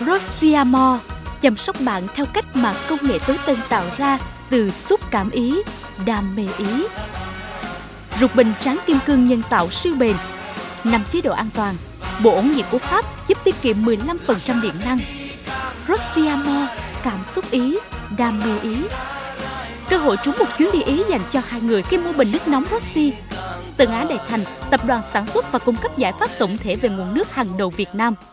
Rosiamo chăm sóc bạn theo cách mà công nghệ tối tân tạo ra từ xúc cảm ý, đam mê ý. Rục bình tráng kim cương nhân tạo siêu bền, 5 chế độ an toàn, bộ ổn nhiệt của Pháp giúp tiết kiệm 15% điện năng. Rosiamo cảm xúc ý, đam mê ý. Cơ hội trúng một chuyến đi Ý dành cho hai người khi mua bình nước nóng Rossi. Tân Á Đại Thành, tập đoàn sản xuất và cung cấp giải pháp tổng thể về nguồn nước hàng đầu Việt Nam –